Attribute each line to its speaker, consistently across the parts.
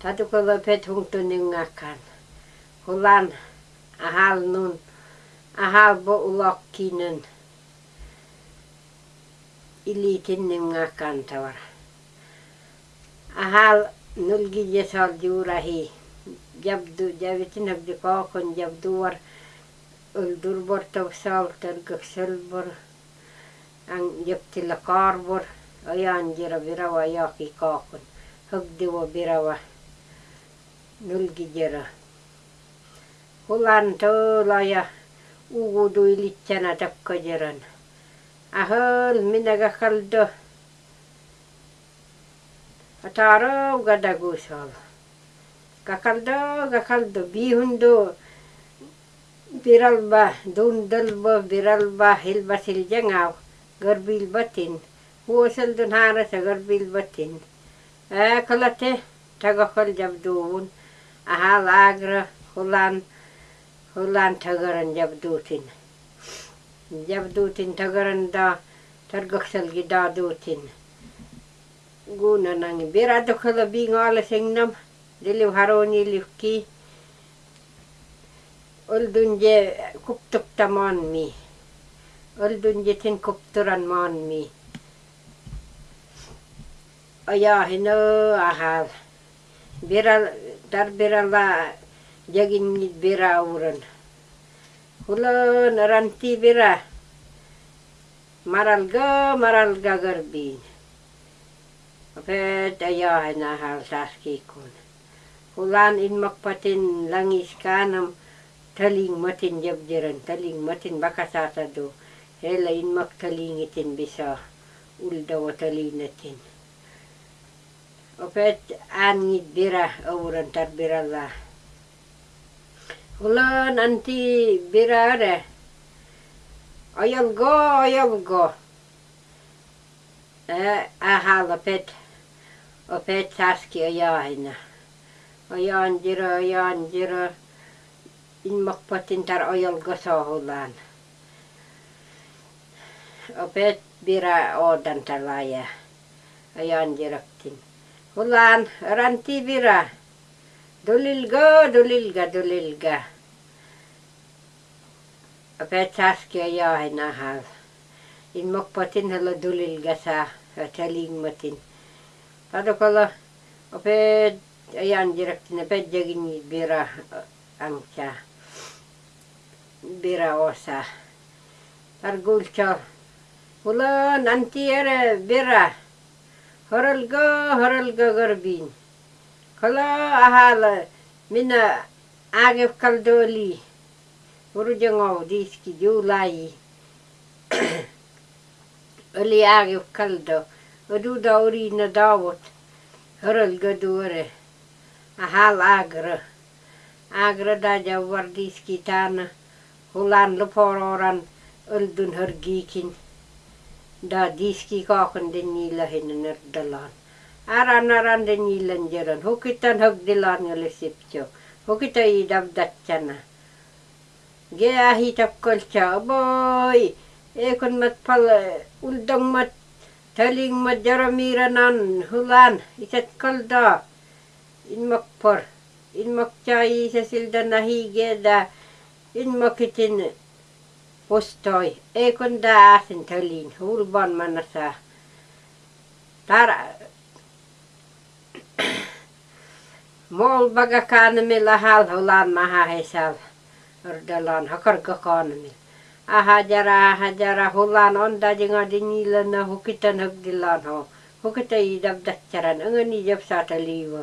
Speaker 1: Tatu kala pet hung tu ningakan. Hulan ahal nun ahal bo ulok kinen. Ilitin ningakan tawar. Ahal nulgi jesal jurahi. Jabdu javitin habdi kokon jab duwar, ul dur bor al tergusel bor, Ang jabtila karbor. Ayan jira birawa yaki kokon. Hugdi wa birawa. nylgijera. Hulan toola ja uudui littjänä takkajeran. Ahol minä kakaldo. Ataro gadaguusol. Kakaldo, kakaldo, bihundo. Biralba, dundalba, biralba, hilba siljengau garbil hilbasil jangav. Garbilbatin. Huosaldun haarasa garbilbatin. Ääkalate tagakal jabduun. aha vágra, hullán, hullán tagaran gyabdútin. Gyabdútin tagaran, da targaxalgi dádútin. Gúna nangi biradokhala bíngala sengnam, diliv haróni liv ki, oldunje kuptukta maanmi. Oldunje tin kupturan maanmi. Ajahino ahal. Biral tar berala jagin ngit bera uran. Hulo naranti bera. Maral ga maral ga garbin. Ape taya hana hal saski kun. Hulan in makpatin langis kanam taling matin jabjeran taling matin bakasata do. Hela in mak talingitin bisa ulda wa talingitin. Opet angit bira awuran tar birala hulan anti bira re ayal go ayal go. Eh ahal opet. Opet saski ayahina ayan jira ayan jira in makpatin tar ayal go sohulan opet bira odan talaya ayan jiraktin hulan ranti bira dulilga dulilga dulilga. Opet saski ayahina hal. In makpatin hala dulilga sa taling matin padokala opet ayan jiraktin opet jagin bira angcha bira osa. Argulcha hula nanti ere bira Hırılgı hırılgı gırbin. Kılı ahalı mina agif kaldı öli. Vurucanov diski diulayi. öli agif kaldı. Ödü da urina davut. Hırılgı duvarı. Ahal agrı. Agrı da javvar diski tana. Hulanlı pororan öldün. da diski kaken den niila hennen er dalan. Aran aran den niilan jaran. Hukitan hok dilan jale sipcho. Hukita idab datjana. Gea hitap kolcha. Boy! Ekon mat pal uldong mat taling mat jaramiranan hulan. Itat kolda. Inmakpor. Inmakchai isasilda nahigeda. Inmakitin. Inmakitin. postoi eikondaa sen tölin hulban mannassa tar molbaga kanamilla halhulan mahahisal ordalan hakarga kanamilla ahajara ahajara hulan onda jinga dinila na hukitan hugdilan ho hukita idab dakcharan angani jab sataliwa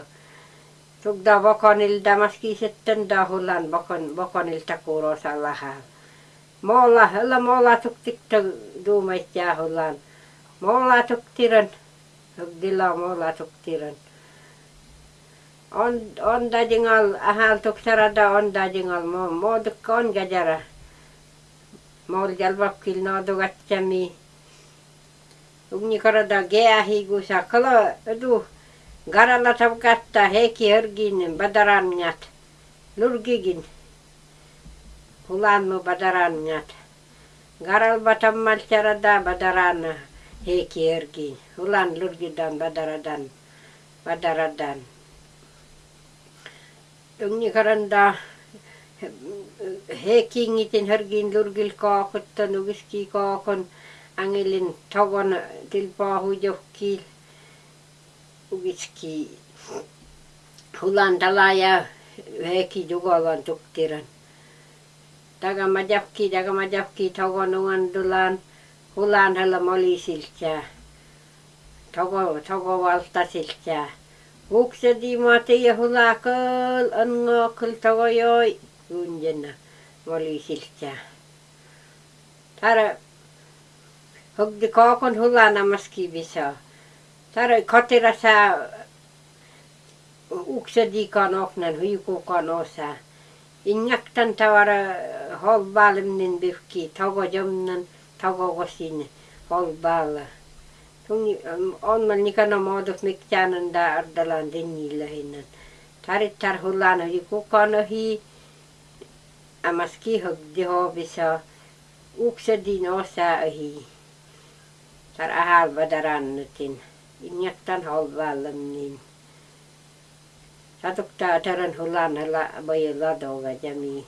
Speaker 1: tugda bakonil damaski setten da hulan bakon bakonil takuro salahal Molla, hella molla tuktikta duumait jaahulaan. Molla tuktiran. Hugdilla molla tuktiran. On, on dajingal, ahal tuksarada on dajingal, mo, mo dukka on gajara. Mol jalvakil no dugatsami. Ugni karada gea higusa, kala edu garalla tabkatta heki hörgin badaranjat. Lurgigin hulanu badaran ngat, Garal batam malcarada badaran heki ergi. Hulan lurgi dan badaradan. Badaradan. Tungi karanda heki ngitin hergi lurgil kakut dan ugiski kakun. Angilin togon tilpahu jokil. Ugiski hulan dalaya heki jugalan tuktiran. Tuktiran daga majapki daga majapki togon uandulan hulan hella molisiltää togo togo valtasiltää Uksedi mati ja hulakal angokal tawayoi unjena moli siltää. Tara hogdi kaakon hulana maski visa. Tara kotira sa uksedi kan oknan huiku kan osa. Injaktan tavara holbalimnin bifki tago jomnan tago kosin holbala. Tungi on man nikana muodot miktään da ardalan dengillä hinnan. Tarittar hullana hi kukana hi amaski hogdi hovisa uksedin osa hi. Tar ahalva darannutin. Injattan halvallam satuk ta taran hulan hala bai la do ga jami